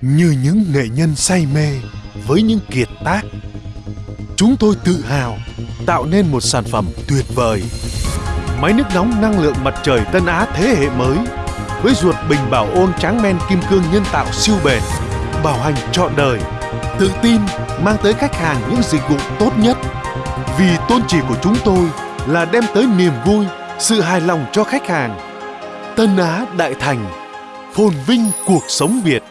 như những nghệ nhân say mê với những kiệt tác. Chúng tôi tự hào tạo nên một sản phẩm tuyệt vời. Máy nước nóng năng lượng mặt trời Tân Á thế hệ mới với ruột bình bảo ôn tráng men kim cương nhân tạo siêu bền, bảo hành trọn đời, tự tin mang tới khách hàng những dịch vụ tốt nhất. Vì tôn chỉ của chúng tôi là đem tới niềm vui, sự hài lòng cho khách hàng. Tân Á Đại Thành, phồn vinh cuộc sống Việt.